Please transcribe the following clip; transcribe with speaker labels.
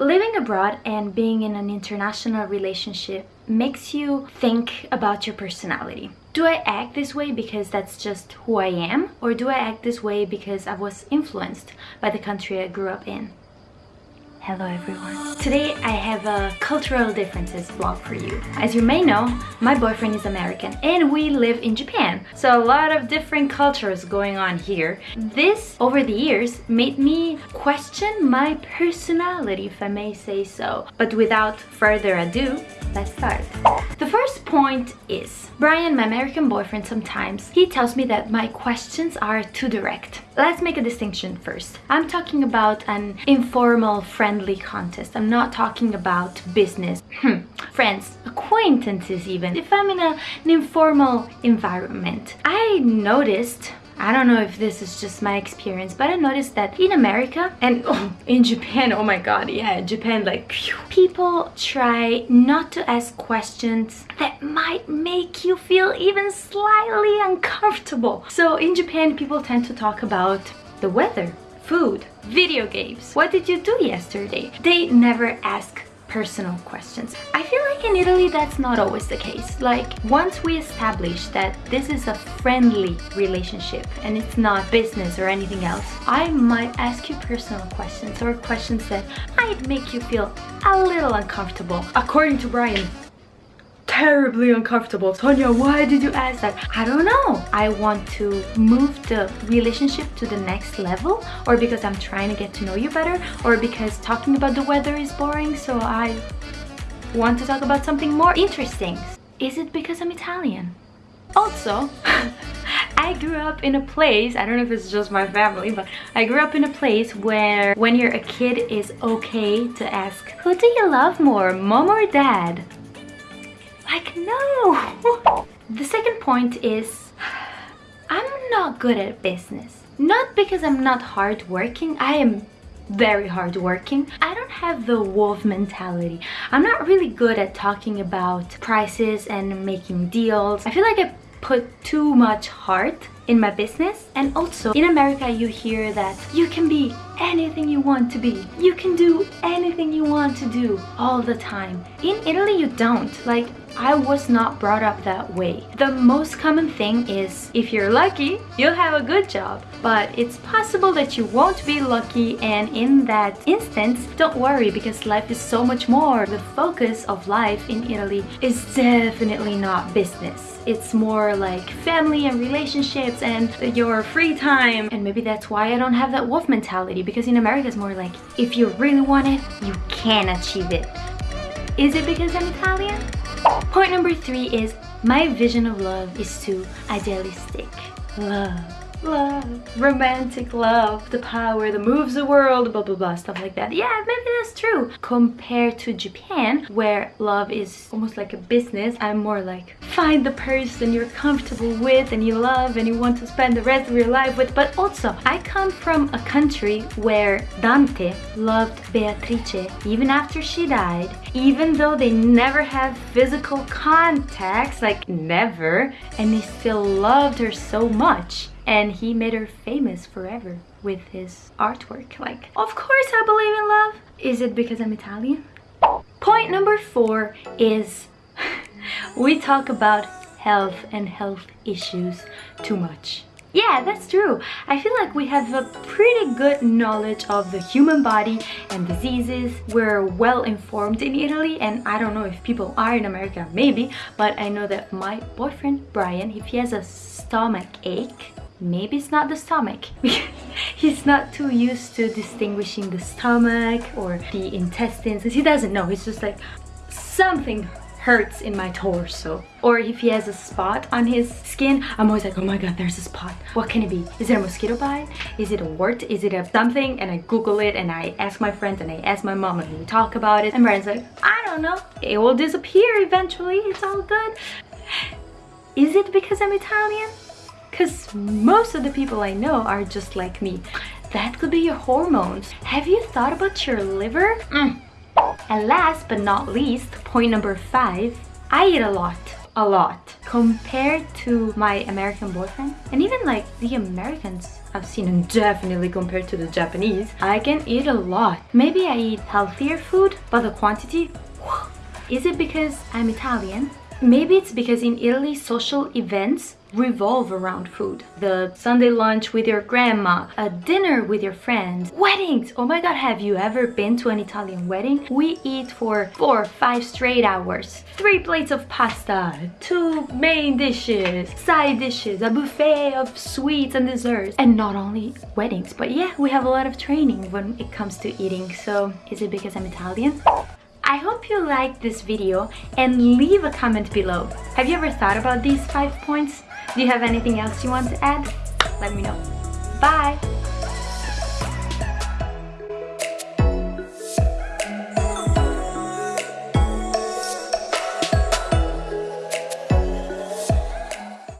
Speaker 1: Living abroad and being in an international relationship makes you think about your personality. Do I act this way because that's just who I am? Or do I act this way because I was influenced by the country I grew up in? Hello everyone. Today I have a cultural differences vlog for you. As you may know, my boyfriend is American and we live in Japan. So a lot of different cultures going on here. This, over the years, made me question my personality, if I may say so. But without further ado, let's start. The first point is, Brian, my American boyfriend, sometimes he tells me that my questions are too direct. Let's make a distinction first. I'm talking about an informal, friendly contest. I'm not talking about business, hmm. friends, acquaintances even. If I'm in a, an informal environment, I noticed I don't know if this is just my experience, but I noticed that in America and oh, in Japan, oh my god, yeah, Japan, like, phew, people try not to ask questions that might make you feel even slightly uncomfortable. So in Japan, people tend to talk about the weather, food, video games. What did you do yesterday? They never ask personal questions. I feel like in Italy that's not always the case. Like once we establish that this is a friendly relationship and it's not business or anything else, I might ask you personal questions or questions that might make you feel a little uncomfortable. According to Brian, terribly uncomfortable. Tonya, why did you ask that? I don't know. I want to move the relationship to the next level or because I'm trying to get to know you better or because talking about the weather is boring so I want to talk about something more interesting. Is it because I'm Italian? Also, I grew up in a place, I don't know if it's just my family, but I grew up in a place where when you're a kid it's okay to ask, who do you love more, mom or dad? Like, no! the second point is, I'm not good at business. Not because I'm not hardworking, I am very hardworking. I don't have the wolf mentality. I'm not really good at talking about prices and making deals. I feel like I put too much heart in my business and also in America you hear that you can be anything you want to be you can do anything you want to do all the time in Italy you don't like I was not brought up that way. The most common thing is if you're lucky, you'll have a good job. But it's possible that you won't be lucky and in that instance, don't worry because life is so much more. The focus of life in Italy is definitely not business. It's more like family and relationships and your free time. And maybe that's why I don't have that wolf mentality because in America it's more like if you really want it, you can achieve it. Is it because I'm Italian? Point number three is my vision of love is too idealistic. Love love, romantic love, the power that moves the world, blah blah blah, stuff like that. Yeah, maybe that's true. Compared to Japan, where love is almost like a business, I'm more like find the person you're comfortable with and you love and you want to spend the rest of your life with. But also, I come from a country where Dante loved Beatrice even after she died, even though they never have physical contacts, like never, and he still loved her so much and he made her famous forever with his artwork. Like, of course I believe in love. Is it because I'm Italian? Point number four is we talk about health and health issues too much. Yeah, that's true. I feel like we have a pretty good knowledge of the human body and diseases. We're well informed in Italy and I don't know if people are in America, maybe, but I know that my boyfriend Brian, if he has a stomach ache, maybe it's not the stomach. He's not too used to distinguishing the stomach or the intestines. He doesn't know. He's just like something hurts in my torso. Or if he has a spot on his skin i'm always like oh my god there's a spot. What can it be? Is it a mosquito bite? Is it a wart? Is it a something? And i google it and i ask my friends and i ask my mom and we talk about it. And brian's like i don't know. It will disappear eventually. It's all good. Is it because i'm italian because most of the people I know are just like me. That could be your hormones. Have you thought about your liver? Mm. And last but not least, point number five, I eat a lot, a lot. Compared to my American boyfriend, and even like the Americans I've seen and definitely compared to the Japanese, I can eat a lot. Maybe I eat healthier food, but the quantity, is it because I'm Italian? Maybe it's because in Italy, social events revolve around food. The Sunday lunch with your grandma, a dinner with your friends, weddings. Oh my god, have you ever been to an Italian wedding? We eat for four, or five straight hours. Three plates of pasta, two main dishes, side dishes, a buffet of sweets and desserts. And not only weddings, but yeah, we have a lot of training when it comes to eating. So is it because I'm Italian? I hope you liked this video and leave a comment below. Have you ever thought about these five points? Do you have anything else you want to add? Let me know. Bye!